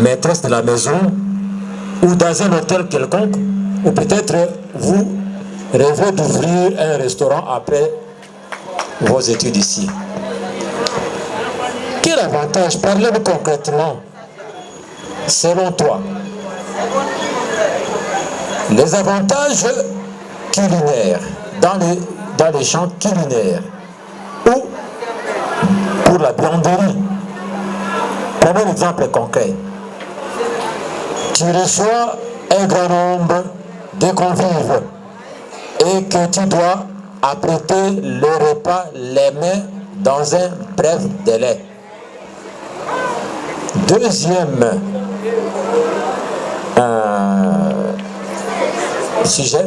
maîtresse de la maison ou dans un hôtel quelconque, ou peut-être vous rêvez d'ouvrir un restaurant après vos études ici. Quel avantage, parlez-nous concrètement, selon toi Les avantages culinaires, dans les, dans les champs culinaires, ou pour la buanderie. Prenons un exemple concret. Tu reçois un grand nombre de convives et que tu dois apprêter le repas les mains dans un bref délai. Deuxième euh, sujet,